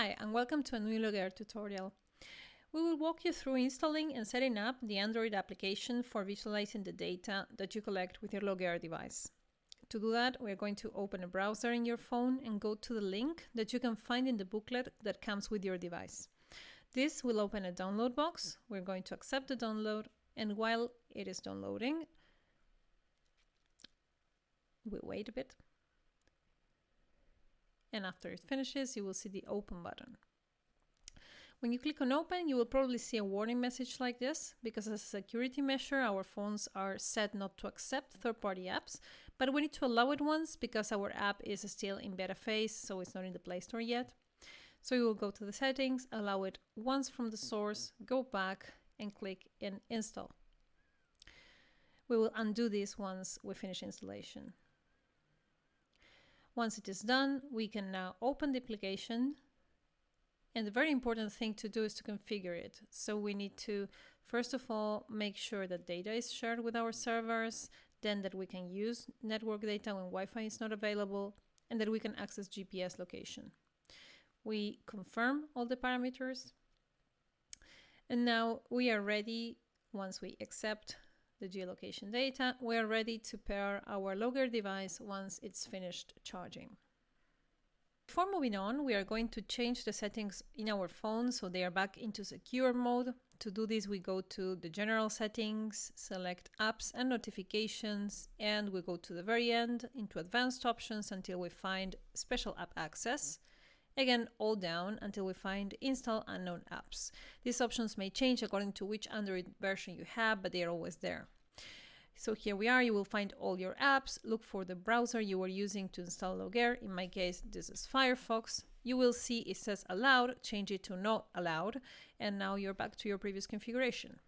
Hi, and welcome to a new Logger tutorial. We will walk you through installing and setting up the Android application for visualizing the data that you collect with your Logger device. To do that, we're going to open a browser in your phone and go to the link that you can find in the booklet that comes with your device. This will open a download box. We're going to accept the download, and while it is downloading, we wait a bit and after it finishes you will see the open button. When you click on open you will probably see a warning message like this because as a security measure our phones are set not to accept third-party apps but we need to allow it once because our app is still in beta phase so it's not in the Play Store yet. So you will go to the settings, allow it once from the source, go back and click in install. We will undo this once we finish installation. Once it is done, we can now open the application. And the very important thing to do is to configure it. So we need to, first of all, make sure that data is shared with our servers, then that we can use network data when Wi-Fi is not available, and that we can access GPS location. We confirm all the parameters. And now we are ready, once we accept the geolocation data, we are ready to pair our logger device once it's finished charging. Before moving on, we are going to change the settings in our phone so they are back into secure mode. To do this, we go to the general settings, select apps and notifications, and we go to the very end into advanced options until we find special app access. Again, all down until we find install unknown apps. These options may change according to which Android version you have, but they are always there. So here we are, you will find all your apps, look for the browser you were using to install Logger. In my case, this is Firefox. You will see it says allowed, change it to not allowed, and now you're back to your previous configuration.